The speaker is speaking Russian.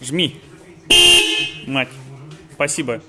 Жми. Мать. Спасибо.